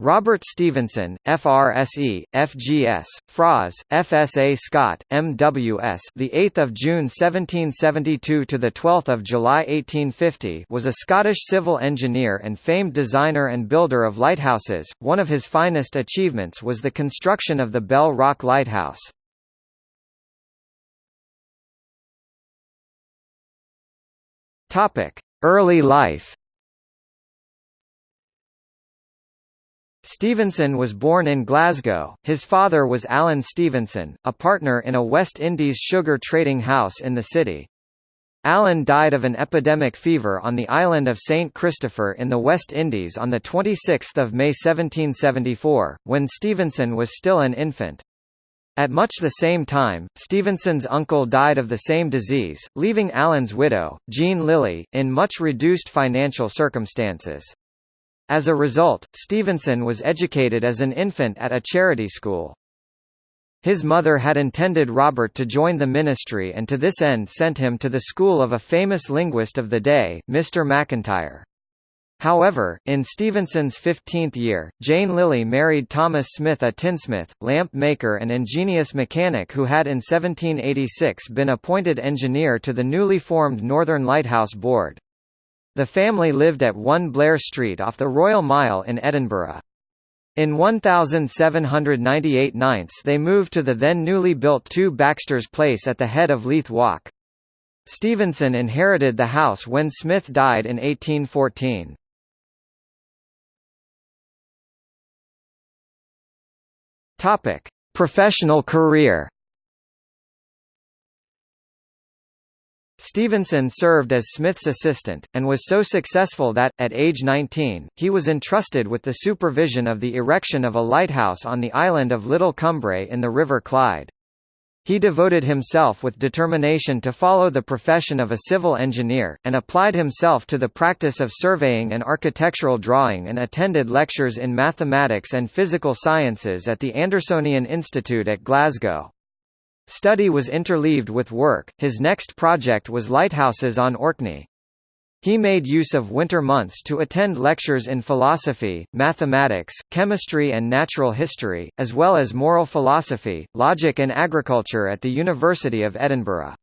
Robert Stevenson, FRSE, FGS, FRAS, FSA Scot, MWS. The 8th of June 1772 to the 12th of July 1850 was a Scottish civil engineer and famed designer and builder of lighthouses. One of his finest achievements was the construction of the Bell Rock Lighthouse. Topic: Early life. Stevenson was born in Glasgow. His father was Alan Stevenson, a partner in a West Indies sugar trading house in the city. Alan died of an epidemic fever on the island of St. Christopher in the West Indies on 26 May 1774, when Stevenson was still an infant. At much the same time, Stevenson's uncle died of the same disease, leaving Alan's widow, Jean Lillie, in much reduced financial circumstances. As a result, Stevenson was educated as an infant at a charity school. His mother had intended Robert to join the ministry and to this end sent him to the school of a famous linguist of the day, Mr. McIntyre. However, in Stevenson's 15th year, Jane Lillie married Thomas Smith a tinsmith, lamp maker and ingenious mechanic who had in 1786 been appointed engineer to the newly formed Northern Lighthouse Board. The family lived at 1 Blair Street off the Royal Mile in Edinburgh. In 1798 9 they moved to the then newly built 2 Baxter's Place at the head of Leith Walk. Stevenson inherited the house when Smith died in 1814. Topic: Professional career. Stevenson served as Smith's assistant, and was so successful that, at age 19, he was entrusted with the supervision of the erection of a lighthouse on the island of Little Cumbrae in the River Clyde. He devoted himself with determination to follow the profession of a civil engineer, and applied himself to the practice of surveying and architectural drawing and attended lectures in mathematics and physical sciences at the Andersonian Institute at Glasgow. Study was interleaved with work. His next project was lighthouses on Orkney. He made use of winter months to attend lectures in philosophy, mathematics, chemistry and natural history, as well as moral philosophy, logic and agriculture at the University of Edinburgh.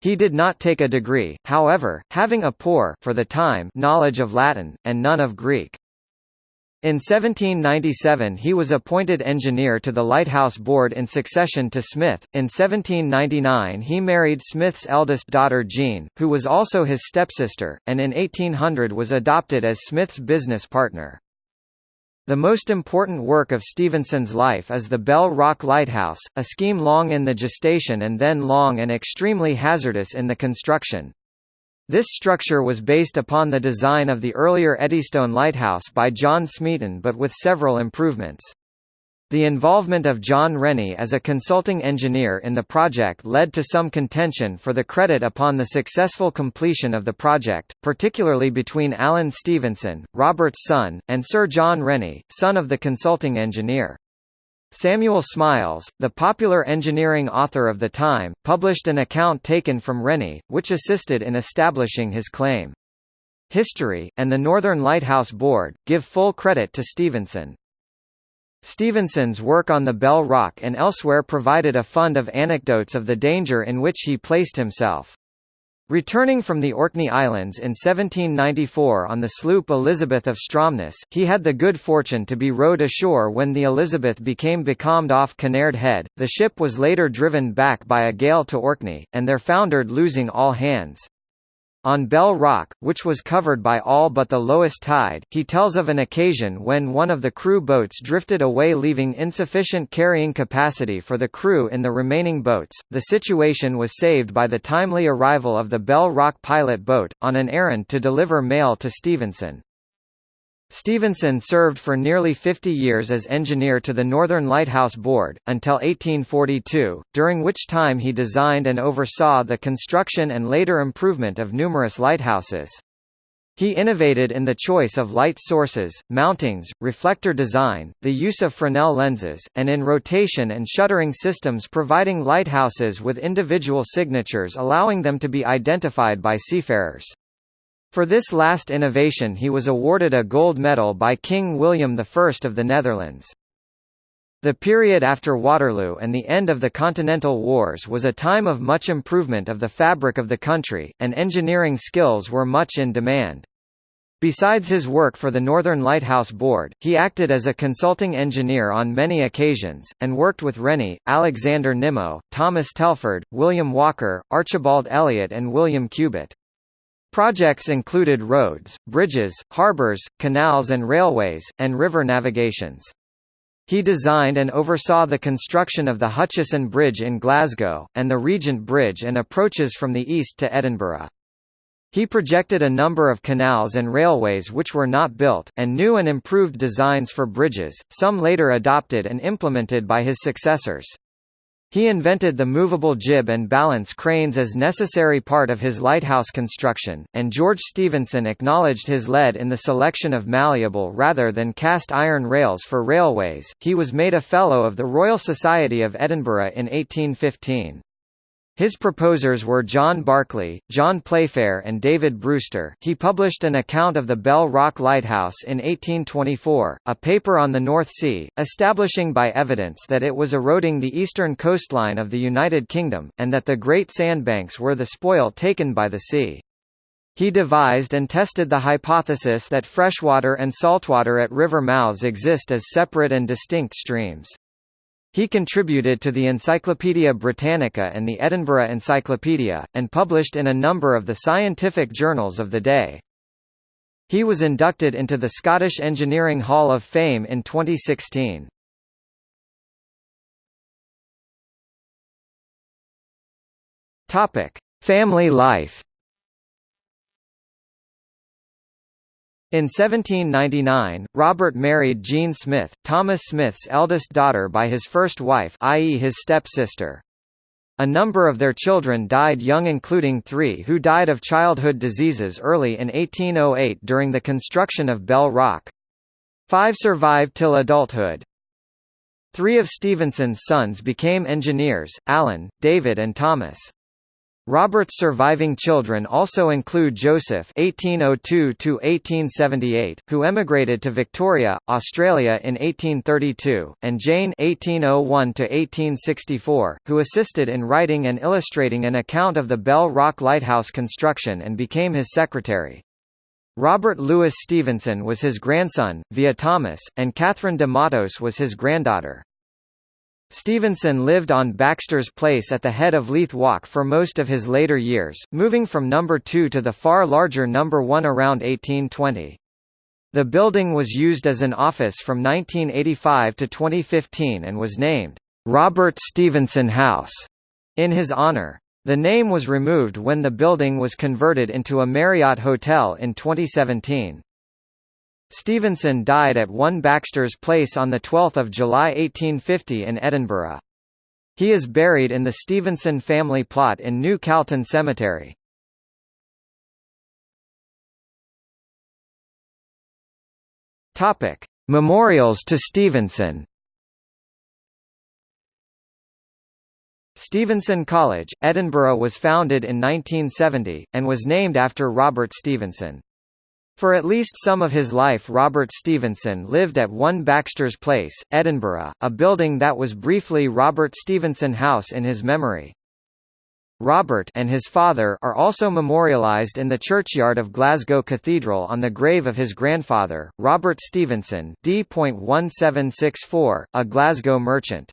He did not take a degree, however, having a poor for the time knowledge of Latin, and none of Greek. In 1797 he was appointed engineer to the Lighthouse Board in succession to Smith. In 1799 he married Smith's eldest daughter Jean, who was also his stepsister, and in 1800 was adopted as Smith's business partner. The most important work of Stevenson's life is the Bell Rock Lighthouse, a scheme long in the gestation and then long and extremely hazardous in the construction. This structure was based upon the design of the earlier Eddystone Lighthouse by John Smeaton but with several improvements. The involvement of John Rennie as a consulting engineer in the project led to some contention for the credit upon the successful completion of the project, particularly between Alan Stevenson, Robert's son, and Sir John Rennie, son of the consulting engineer. Samuel Smiles, the popular engineering author of the time, published an account taken from Rennie, which assisted in establishing his claim. History, and the Northern Lighthouse Board, give full credit to Stevenson. Stevenson's work on the Bell Rock and elsewhere provided a fund of anecdotes of the danger in which he placed himself. Returning from the Orkney Islands in 1794 on the sloop Elizabeth of Stromness, he had the good fortune to be rowed ashore when the Elizabeth became becalmed off Kinnaird Head. The ship was later driven back by a gale to Orkney, and there foundered losing all hands. On Bell Rock, which was covered by all but the lowest tide, he tells of an occasion when one of the crew boats drifted away leaving insufficient carrying capacity for the crew in the remaining boats. The situation was saved by the timely arrival of the Bell Rock pilot boat, on an errand to deliver mail to Stevenson. Stevenson served for nearly 50 years as engineer to the Northern Lighthouse Board, until 1842, during which time he designed and oversaw the construction and later improvement of numerous lighthouses. He innovated in the choice of light sources, mountings, reflector design, the use of Fresnel lenses, and in rotation and shuttering systems providing lighthouses with individual signatures allowing them to be identified by seafarers. For this last innovation he was awarded a gold medal by King William I of the Netherlands. The period after Waterloo and the end of the Continental Wars was a time of much improvement of the fabric of the country, and engineering skills were much in demand. Besides his work for the Northern Lighthouse Board, he acted as a consulting engineer on many occasions, and worked with Rennie, Alexander Nimmo, Thomas Telford, William Walker, Archibald Elliott and William Cubitt. Projects included roads, bridges, harbours, canals and railways, and river navigations. He designed and oversaw the construction of the Hutcheson Bridge in Glasgow, and the Regent Bridge and approaches from the east to Edinburgh. He projected a number of canals and railways which were not built, and new and improved designs for bridges, some later adopted and implemented by his successors. He invented the movable jib and balance cranes as necessary part of his lighthouse construction, and George Stephenson acknowledged his lead in the selection of malleable rather than cast iron rails for railways. He was made a Fellow of the Royal Society of Edinburgh in 1815. His proposers were John Barclay, John Playfair and David Brewster. He published an account of the Bell Rock Lighthouse in 1824, a paper on the North Sea, establishing by evidence that it was eroding the eastern coastline of the United Kingdom, and that the Great Sandbanks were the spoil taken by the sea. He devised and tested the hypothesis that freshwater and saltwater at river mouths exist as separate and distinct streams. He contributed to the Encyclopaedia Britannica and the Edinburgh Encyclopedia, and published in a number of the scientific journals of the day. He was inducted into the Scottish Engineering Hall of Fame in 2016. Topic: Family life. In 1799, Robert married Jean Smith, Thomas Smith's eldest daughter by his first wife i.e. his stepsister. A number of their children died young including three who died of childhood diseases early in 1808 during the construction of Bell Rock. Five survived till adulthood. Three of Stevenson's sons became engineers, Alan, David and Thomas. Robert's surviving children also include Joseph (1802–1878), who emigrated to Victoria, Australia in 1832, and Jane (1801–1864), who assisted in writing and illustrating an account of the Bell Rock Lighthouse construction and became his secretary. Robert Louis Stevenson was his grandson, via Thomas, and Katharine de Mattos was his granddaughter. Stevenson lived on Baxter's Place at the head of Leith Walk for most of his later years, moving from number 2 to the far larger number 1 around 1820. The building was used as an office from 1985 to 2015 and was named, "'Robert Stevenson House' in his honor. The name was removed when the building was converted into a Marriott Hotel in 2017. Stevenson died at 1 Baxter's Place on 12 July 1850 in Edinburgh. He is buried in the Stevenson family plot in New Calton Cemetery. Topic: Memorials to Stevenson. Stevenson College, Edinburgh was founded in 1970, and was named after Robert Stevenson. For at least some of his life Robert Stevenson lived at 1 Baxter's Place, Edinburgh, a building that was briefly Robert Stevenson House in his memory. Robert and his father are also memorialised in the churchyard of Glasgow Cathedral on the grave of his grandfather, Robert Stevenson D.1764, a Glasgow merchant.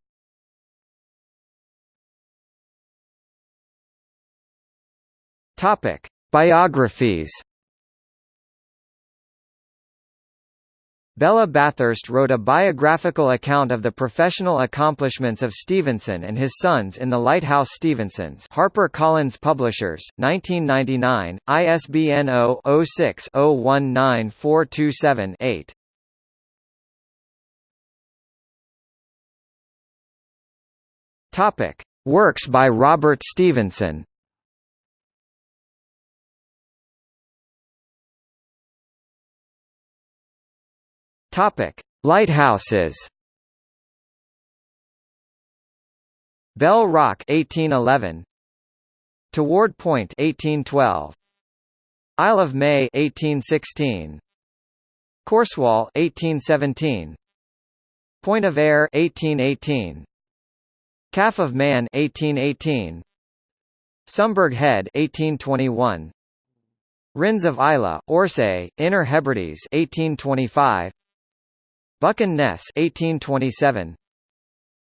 Topic: Biographies Bella Bathurst wrote a biographical account of the professional accomplishments of Stevenson and his sons in The Lighthouse Stevensons Harper Collins Publishers, 1999, ISBN 0-06-019427-8. Works by Robert Stevenson Topic: Lighthouses. Bell Rock 1811. Toward Point 1812. Isle of May 1816 Corsewall 1817 Point of Ayr 1818 Calf of Man 1818 Sumburgh Head 1821 Rinns of Islay, Orsay, Inner Hebrides 1825 Buchan Ness 1827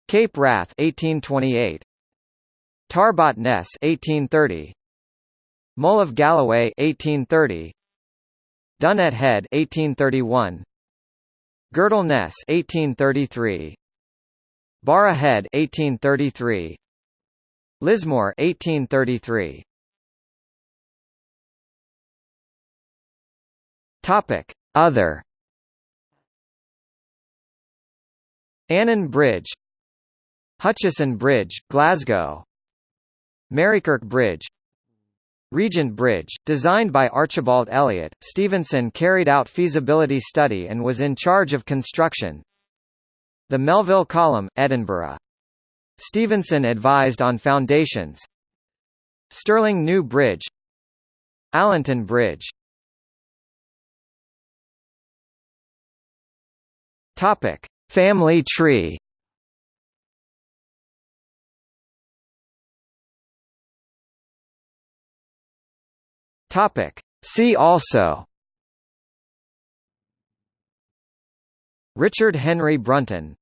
Cape Wrath 1828 Tarbat Ness 1830 Mull of Galloway 1830 Dunnet Head 1831 Girdle Ness 1833 Barra Head 1833 Lismore 1833 Topic. Other Annan Bridge Hutcheson Bridge, Glasgow Marykirk Bridge Regent Bridge, designed by Archibald Elliott, Stevenson carried out feasibility study and was in charge of construction. The Melville Column, Edinburgh. Stevenson advised on foundations. Stirling New Bridge Allenton Bridge Topic: Family tree. Topic. See also Richard Henry Brunton